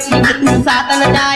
Sa ta the da